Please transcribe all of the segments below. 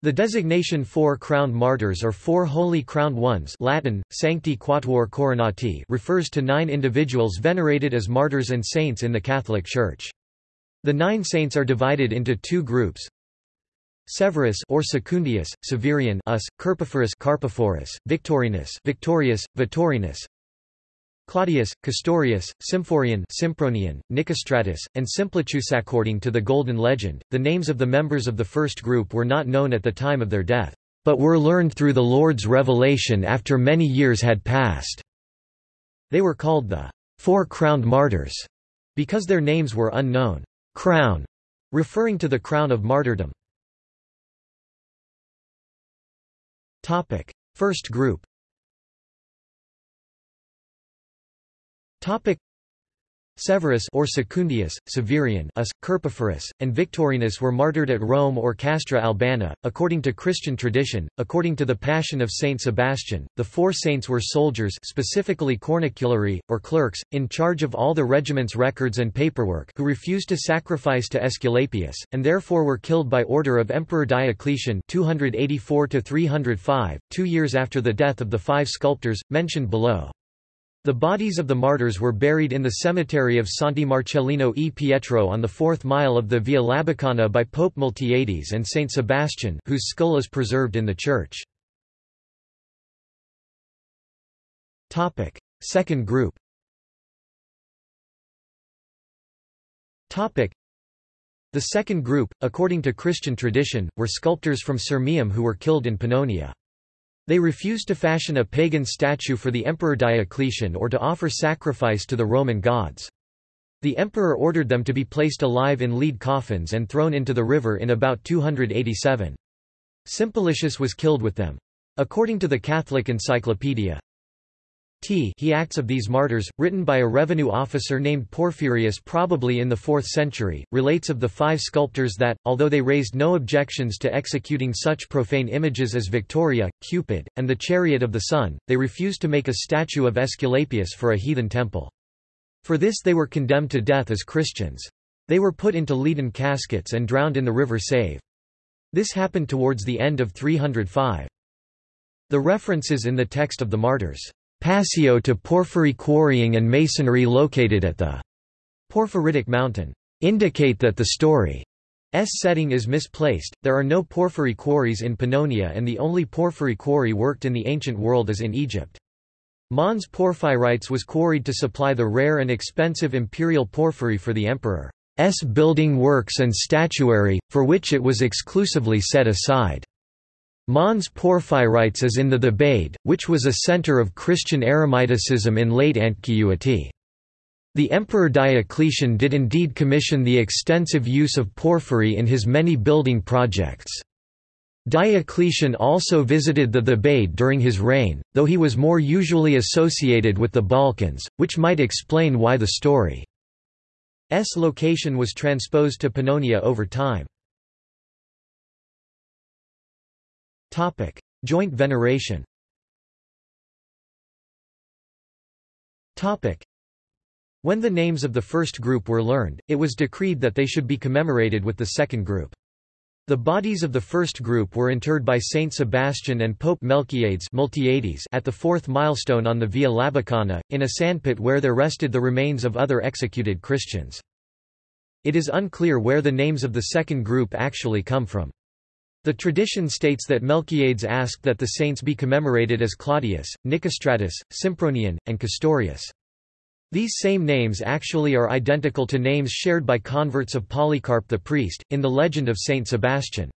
The designation Four Crowned Martyrs or Four Holy Crowned Ones Latin, Sancti Quatuor Coronati refers to nine individuals venerated as martyrs and saints in the Catholic Church. The nine saints are divided into two groups. Severus or Secundius, Severianus, Carpophorus, Victorinus Victorius, Victorinus, Claudius, Castorius, Symphorian Sympronian, Nicostratus, and Simplicius. According to the Golden Legend, the names of the members of the first group were not known at the time of their death, but were learned through the Lord's revelation after many years had passed. They were called the Four Crowned Martyrs, because their names were unknown. Crown, referring to the crown of martyrdom. First group Topic Severus or Secundius, Severianus, Carpophorus, and Victorinus were martyred at Rome or Castra Albana, according to Christian tradition. According to the Passion of Saint Sebastian, the four saints were soldiers specifically corniculari, or clerks, in charge of all the regiment's records and paperwork who refused to sacrifice to Aesculapius, and therefore were killed by order of Emperor Diocletian 284 305, two years after the death of the five sculptors, mentioned below. The bodies of the martyrs were buried in the cemetery of Santi Marcellino e Pietro on the fourth mile of the Via Labicana by Pope Miltiades and Saint Sebastian, whose skull is preserved in the church. Second group The second group, according to Christian tradition, were sculptors from Sirmium who were killed in Pannonia. They refused to fashion a pagan statue for the Emperor Diocletian or to offer sacrifice to the Roman gods. The emperor ordered them to be placed alive in lead coffins and thrown into the river in about 287. Simplicius was killed with them. According to the Catholic Encyclopedia, T he Acts of these martyrs, written by a revenue officer named Porphyrius probably in the 4th century, relates of the five sculptors that, although they raised no objections to executing such profane images as Victoria, Cupid, and the Chariot of the Sun, they refused to make a statue of Aesculapius for a heathen temple. For this they were condemned to death as Christians. They were put into leaden caskets and drowned in the river Save. This happened towards the end of 305. The references in the text of the martyrs Passio to porphyry quarrying and masonry located at the Porphyritic Mountain indicate that the story's setting is misplaced. There are no porphyry quarries in Pannonia and the only porphyry quarry worked in the ancient world is in Egypt. Mons Porphyrites was quarried to supply the rare and expensive imperial porphyry for the emperor's building works and statuary, for which it was exclusively set aside. Mons Porphyrites is in the Thebaid, which was a center of Christian eremiticism in late Antiquity. The Emperor Diocletian did indeed commission the extensive use of porphyry in his many building projects. Diocletian also visited the Thebaid during his reign, though he was more usually associated with the Balkans, which might explain why the story's location was transposed to Pannonia over time. Topic: Joint veneration. Topic: When the names of the first group were learned, it was decreed that they should be commemorated with the second group. The bodies of the first group were interred by Saint Sebastian and Pope Melchiades at the fourth milestone on the Via Labicana, in a sandpit where there rested the remains of other executed Christians. It is unclear where the names of the second group actually come from. The tradition states that Melchiades asked that the saints be commemorated as Claudius, Nicostratus, Sympronian, and Castorius. These same names actually are identical to names shared by converts of Polycarp the priest, in the legend of Saint Sebastian.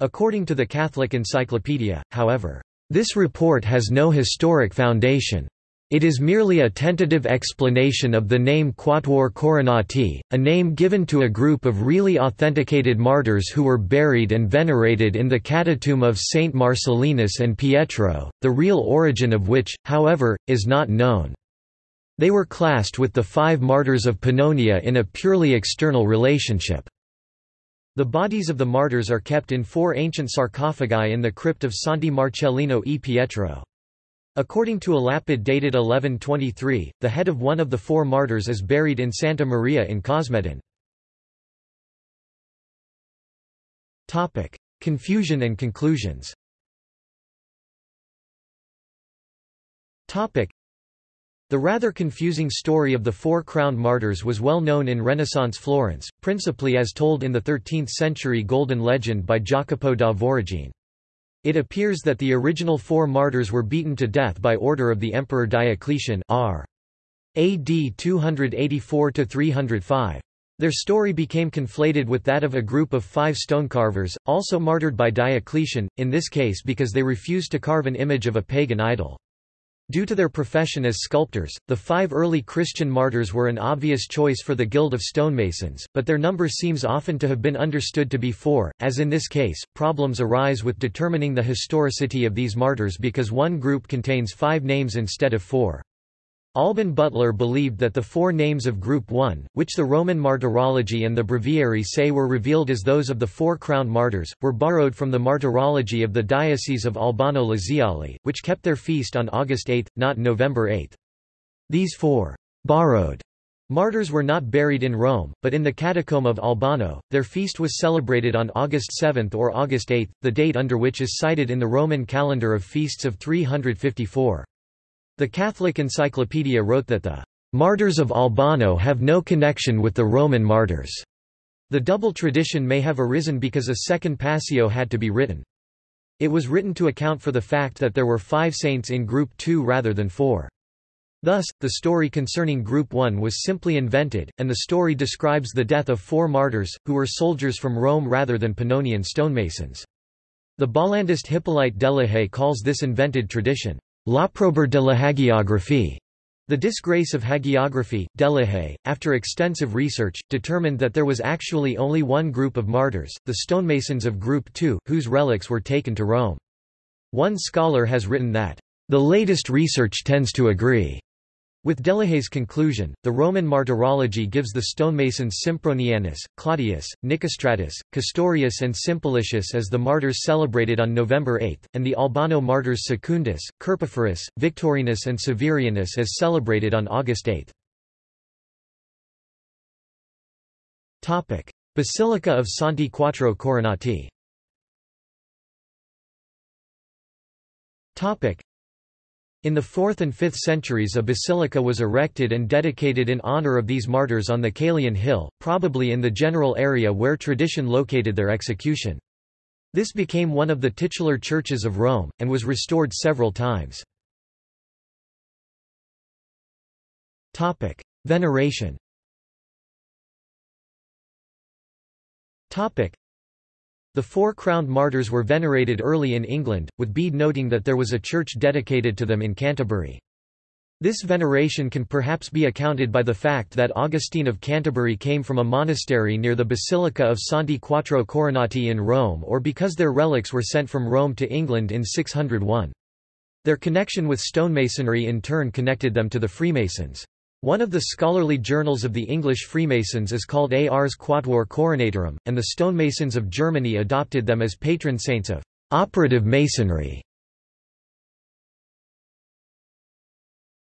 According to the Catholic Encyclopedia, however, this report has no historic foundation. It is merely a tentative explanation of the name Quatuor Coronati, a name given to a group of really authenticated martyrs who were buried and venerated in the catacomb of Saint Marcellinus and Pietro, the real origin of which, however, is not known. They were classed with the five martyrs of Pannonia in a purely external relationship. The bodies of the martyrs are kept in four ancient sarcophagi in the crypt of Santi Marcellino e Pietro. According to a lapid dated 1123, the head of one of the four martyrs is buried in Santa Maria in Cosmedin. Confusion and conclusions the rather confusing story of the Four Crowned Martyrs was well known in Renaissance Florence, principally as told in the 13th-century Golden Legend by Jacopo da Voragine. It appears that the original four martyrs were beaten to death by order of the Emperor Diocletian r. AD 284–305. Their story became conflated with that of a group of five stonecarvers, also martyred by Diocletian, in this case because they refused to carve an image of a pagan idol. Due to their profession as sculptors, the five early Christian martyrs were an obvious choice for the Guild of Stonemasons, but their number seems often to have been understood to be four. As in this case, problems arise with determining the historicity of these martyrs because one group contains five names instead of four. Alban Butler believed that the four names of Group 1, which the Roman Martyrology and the Breviary say were revealed as those of the four crowned martyrs, were borrowed from the martyrology of the Diocese of Albano Laziale, which kept their feast on August 8, not November 8. These four borrowed martyrs were not buried in Rome, but in the catacomb of Albano. Their feast was celebrated on August 7 or August 8, the date under which is cited in the Roman calendar of feasts of 354. The Catholic Encyclopedia wrote that the martyrs of Albano have no connection with the Roman martyrs. The double tradition may have arisen because a second Passio had to be written. It was written to account for the fact that there were five saints in Group 2 rather than four. Thus, the story concerning Group 1 was simply invented, and the story describes the death of four martyrs, who were soldiers from Rome rather than Pannonian stonemasons. The Bollandist Hippolyte Delahaye calls this invented tradition, L'opprobre de la hagiographie. The disgrace of hagiography, Delahaye, after extensive research, determined that there was actually only one group of martyrs, the stonemasons of Group II, whose relics were taken to Rome. One scholar has written that, "...the latest research tends to agree." With Delahaye's conclusion, the Roman martyrology gives the stonemasons Sympronianus, Claudius, Nicostratus, Castorius and Simplicius as the martyrs celebrated on November 8, and the Albano martyrs Secundus, Carpophorus, Victorinus and Severianus as celebrated on August 8. Basilica of Santi Quattro Coronati in the 4th and 5th centuries a basilica was erected and dedicated in honor of these martyrs on the Caelian Hill, probably in the general area where tradition located their execution. This became one of the titular churches of Rome, and was restored several times. Veneration the four crowned martyrs were venerated early in England, with Bede noting that there was a church dedicated to them in Canterbury. This veneration can perhaps be accounted by the fact that Augustine of Canterbury came from a monastery near the Basilica of Santi Quattro Coronati in Rome or because their relics were sent from Rome to England in 601. Their connection with stonemasonry in turn connected them to the Freemasons. One of the scholarly journals of the English Freemasons is called Ars Quatuor Coronatorum, and the stonemasons of Germany adopted them as patron saints of operative masonry.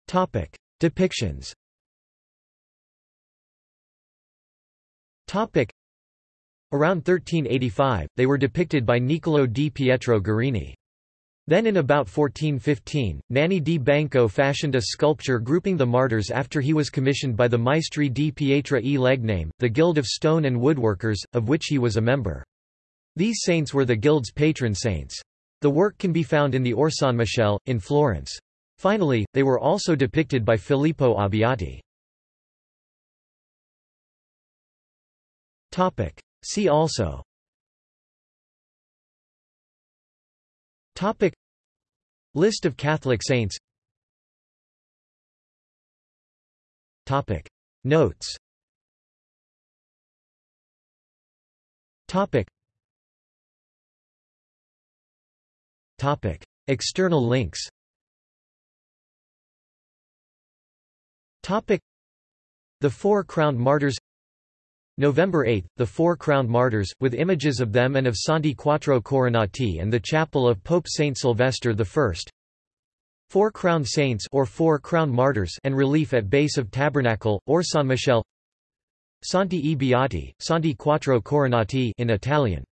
Topic: Depictions Topic: Around 1385, they were depicted by Niccolò di Pietro Gerini. Then in about 1415, Nanni di Banco fashioned a sculpture grouping the martyrs after he was commissioned by the Maestri di Pietra e Legname, the Guild of Stone and Woodworkers, of which he was a member. These saints were the guild's patron saints. The work can be found in the Orsanmichele, in Florence. Finally, they were also depicted by Filippo Abbiati. See also Topic. List of Catholic saints. Topic. Notes. Topic. Topic. External links. Topic. The Four Crowned Martyrs November 8, the Four Crowned Martyrs, with images of them and of Santi Quattro Coronati and the chapel of Pope Saint Sylvester I. Four Crowned Saints or Four Crowned Martyrs and relief at base of Tabernacle, Orsanmichele Santi e Beati, Santi Quattro Coronati in Italian